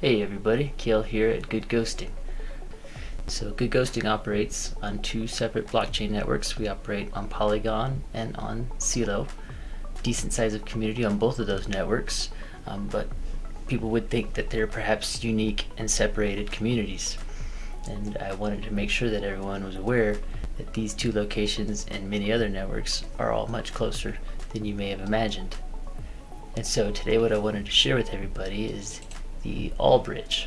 Hey everybody, Kale here at Good Ghosting. So Good Ghosting operates on two separate blockchain networks. We operate on Polygon and on Celo. Decent size of community on both of those networks, um, but people would think that they're perhaps unique and separated communities. And I wanted to make sure that everyone was aware that these two locations and many other networks are all much closer than you may have imagined. And so today what I wanted to share with everybody is the Allbridge.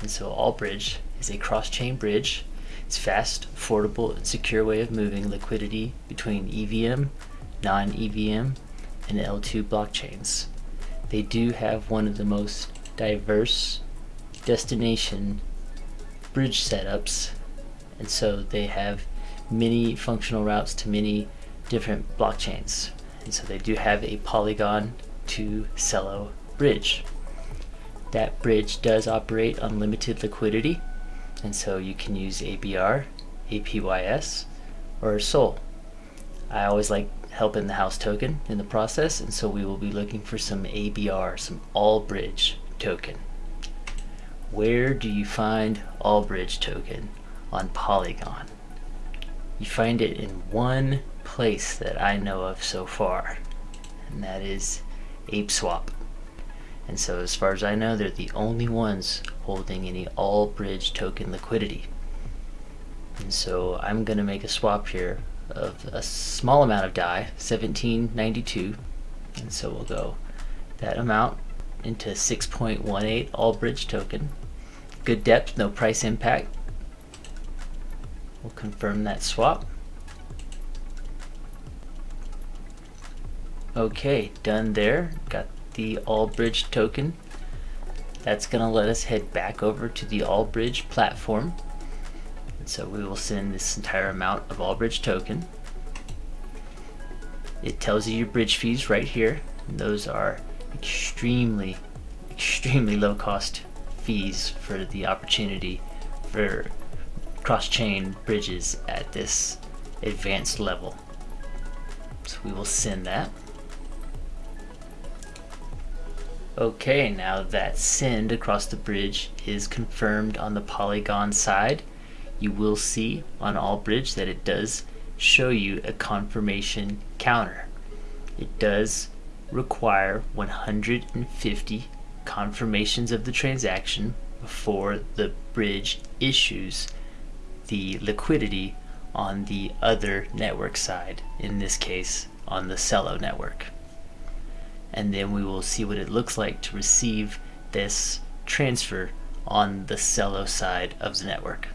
And so Allbridge is a cross-chain bridge. It's fast, affordable, and secure way of moving liquidity between EVM, non-EVM, and L2 blockchains. They do have one of the most diverse destination bridge setups and so they have many functional routes to many different blockchains and so they do have a Polygon to Celo bridge that bridge does operate on limited liquidity, and so you can use ABR, APYS, or SOL. I always like helping the house token in the process, and so we will be looking for some ABR, some Allbridge token. Where do you find Allbridge token on Polygon? You find it in one place that I know of so far, and that is ApeSwap. And so as far as I know, they're the only ones holding any Allbridge token liquidity. And so I'm going to make a swap here of a small amount of DAI, 1792. And so we'll go that amount into 6.18 all bridge token. Good depth, no price impact. We'll confirm that swap. Okay, done there. Got the Allbridge token. That's going to let us head back over to the Allbridge platform. And so we will send this entire amount of Allbridge token. It tells you your bridge fees right here. And those are extremely, extremely low cost fees for the opportunity for cross-chain bridges at this advanced level. So we will send that. Okay, now that send across the bridge is confirmed on the Polygon side. You will see on Allbridge that it does show you a confirmation counter. It does require 150 confirmations of the transaction before the bridge issues the liquidity on the other network side, in this case on the Celo network and then we will see what it looks like to receive this transfer on the Celo side of the network.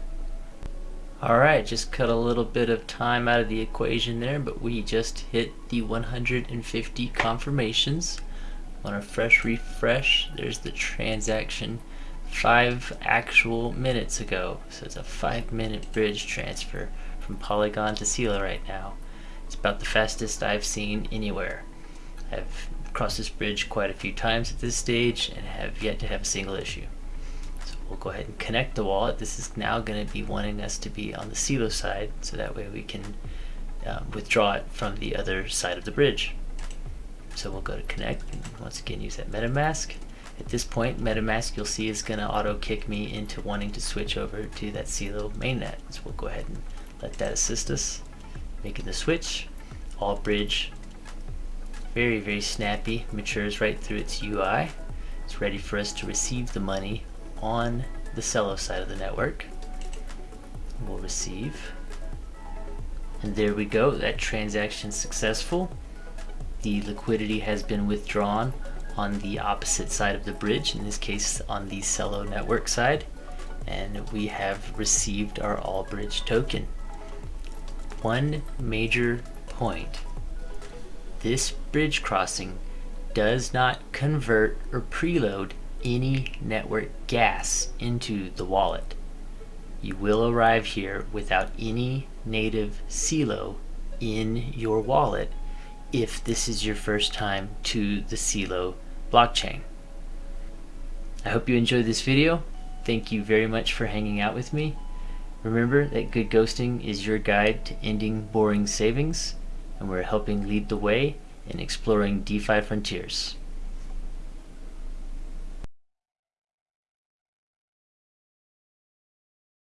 Alright, just cut a little bit of time out of the equation there, but we just hit the 150 confirmations. On a fresh refresh, there's the transaction five actual minutes ago. So it's a five minute bridge transfer from Polygon to Celo right now. It's about the fastest I've seen anywhere. I've crossed this bridge quite a few times at this stage and have yet to have a single issue. So we'll go ahead and connect the wallet. This is now going to be wanting us to be on the Celo side so that way we can um, withdraw it from the other side of the bridge. So we'll go to connect and once again use that MetaMask. At this point, MetaMask you'll see is going to auto kick me into wanting to switch over to that Celo mainnet. So we'll go ahead and let that assist us making the switch. Allbridge very, very snappy, matures right through its UI. It's ready for us to receive the money on the Celo side of the network. We'll receive. And there we go, that transaction successful. The liquidity has been withdrawn on the opposite side of the bridge, in this case on the Celo network side. And we have received our Allbridge token. One major point this bridge crossing does not convert or preload any network gas into the wallet. You will arrive here without any native Celo in your wallet if this is your first time to the Celo blockchain. I hope you enjoyed this video. Thank you very much for hanging out with me. Remember that Good Ghosting is your guide to ending boring savings and we're helping lead the way in exploring DeFi frontiers.